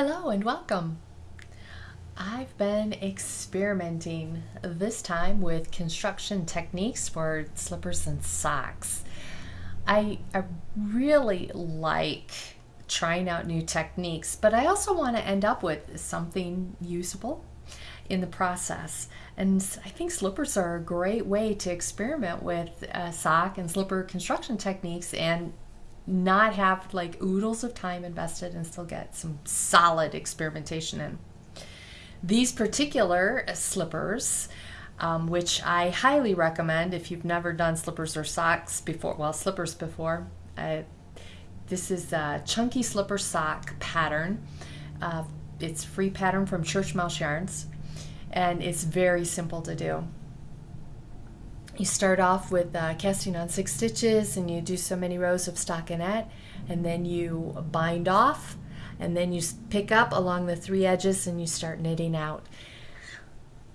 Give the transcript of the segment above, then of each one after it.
Hello and welcome. I've been experimenting this time with construction techniques for slippers and socks. I, I really like trying out new techniques, but I also want to end up with something usable in the process. And I think slippers are a great way to experiment with uh, sock and slipper construction techniques and not have like oodles of time invested and still get some solid experimentation in. These particular slippers, um, which I highly recommend if you've never done slippers or socks before, well, slippers before. Uh, this is a chunky slipper sock pattern. Uh, it's free pattern from Church Mouse Yarns, and it's very simple to do you start off with uh, casting on six stitches and you do so many rows of stockinette and then you bind off and then you pick up along the three edges and you start knitting out.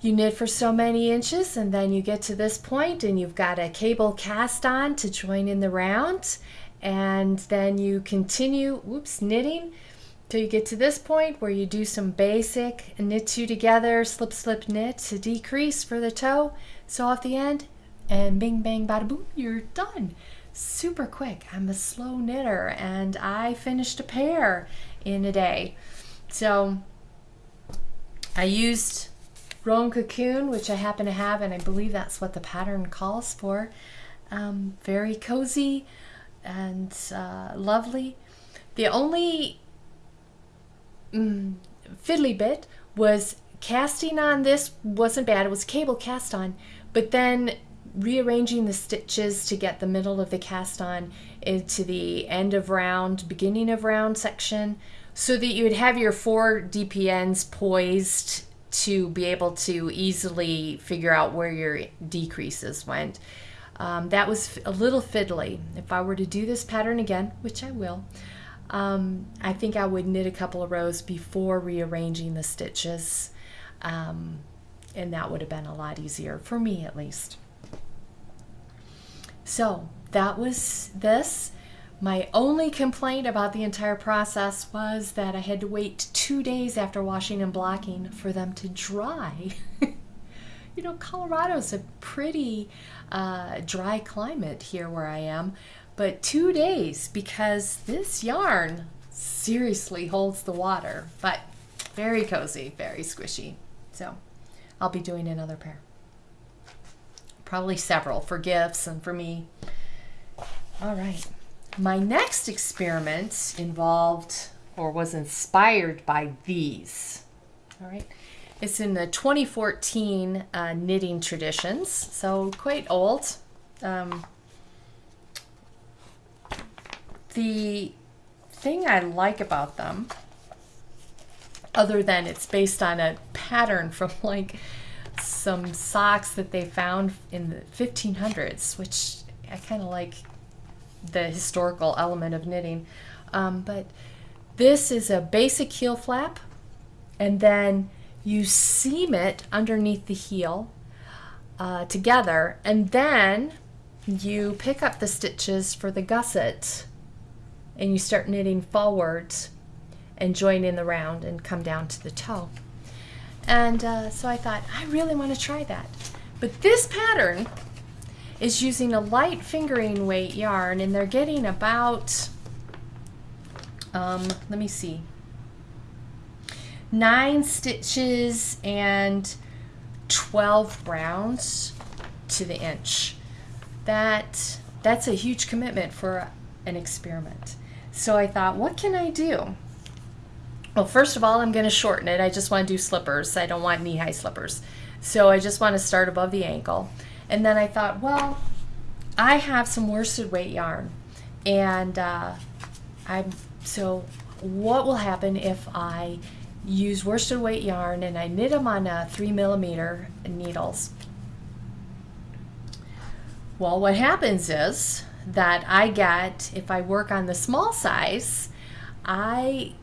You knit for so many inches and then you get to this point and you've got a cable cast on to join in the round and then you continue, whoops, knitting till you get to this point where you do some basic knit two together, slip, slip, knit to decrease for the toe. So off the end, and bing bang bada boom you're done. Super quick. I'm a slow knitter and i finished a pair in a day. So i used Rowan Cocoon which i happen to have and i believe that's what the pattern calls for. Um, very cozy and uh, lovely. The only mm, fiddly bit was casting on this wasn't bad. It was cable cast on but then rearranging the stitches to get the middle of the cast on into the end of round, beginning of round section, so that you would have your four DPNs poised to be able to easily figure out where your decreases went. Um, that was a little fiddly. If I were to do this pattern again, which I will, um, I think I would knit a couple of rows before rearranging the stitches. Um, and that would have been a lot easier for me at least. So that was this. My only complaint about the entire process was that I had to wait two days after washing and blocking for them to dry. you know, Colorado's a pretty uh, dry climate here where I am, but two days because this yarn seriously holds the water, but very cozy, very squishy. So I'll be doing another pair probably several for gifts and for me. All right. My next experiment involved or was inspired by these. All right. It's in the 2014 uh, knitting traditions, so quite old. Um, the thing I like about them, other than it's based on a pattern from like some socks that they found in the 1500s, which I kind of like the historical element of knitting. Um, but this is a basic heel flap, and then you seam it underneath the heel uh, together, and then you pick up the stitches for the gusset and you start knitting forwards and join in the round and come down to the toe. And uh, so I thought, I really want to try that. But this pattern is using a light fingering weight yarn and they're getting about, um, let me see, nine stitches and 12 rounds to the inch. That, that's a huge commitment for an experiment. So I thought, what can I do? Well, first of all, I'm going to shorten it. I just want to do slippers. I don't want knee-high slippers. So I just want to start above the ankle. And then I thought, well, I have some worsted weight yarn. And uh, I'm so what will happen if I use worsted weight yarn and I knit them on a three millimeter needles? Well, what happens is that I get, if I work on the small size, I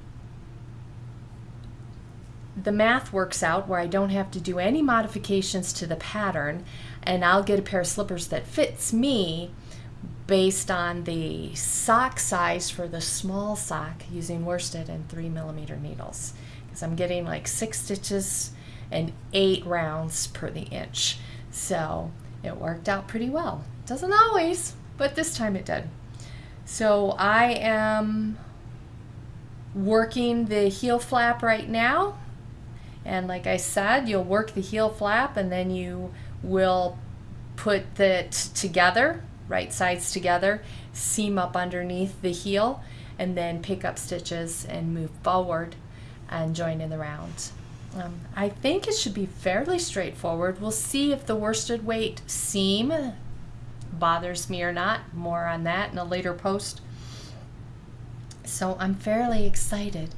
the math works out where I don't have to do any modifications to the pattern and I'll get a pair of slippers that fits me based on the sock size for the small sock using worsted and three millimeter needles because I'm getting like six stitches and eight rounds per the inch. So it worked out pretty well. Doesn't always, but this time it did. So I am working the heel flap right now. And like I said, you'll work the heel flap and then you will put it together, right sides together, seam up underneath the heel, and then pick up stitches and move forward and join in the round. Um, I think it should be fairly straightforward. We'll see if the worsted weight seam bothers me or not. More on that in a later post. So I'm fairly excited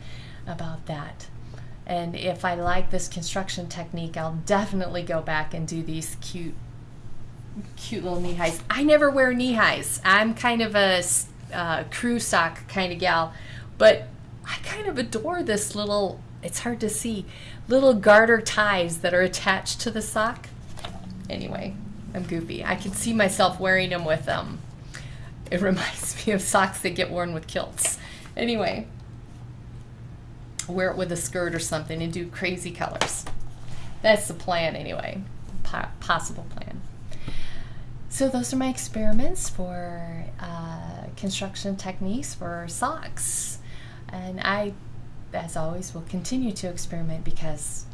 about that. And if I like this construction technique, I'll definitely go back and do these cute, cute little knee highs. I never wear knee highs. I'm kind of a uh, crew sock kind of gal, but I kind of adore this little, it's hard to see, little garter ties that are attached to the sock. Anyway, I'm goofy. I can see myself wearing them with them. Um, it reminds me of socks that get worn with kilts. Anyway, wear it with a skirt or something and do crazy colors. That's the plan anyway, po possible plan. So those are my experiments for uh, construction techniques for socks. And I, as always, will continue to experiment because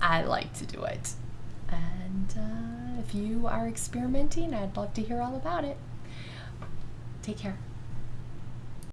I like to do it. And uh, if you are experimenting, I'd love to hear all about it. Take care.